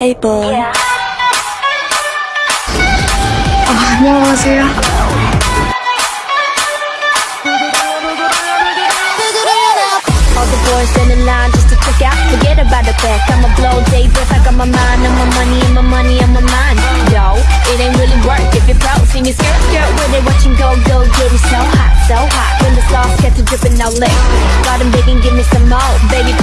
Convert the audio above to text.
Hey boy. 안녕하세요. All the boys in the line just to check out. Forget about the back. I'ma blow day breath. I got my mind on my money and my money on my mind. Yo, it ain't really work if you're broke. See me skirt, skirt with it. Watching go, go, get it so hot, so hot. When the sauce gets to dripping out lick. Got 'em begging, give me some more. Baby,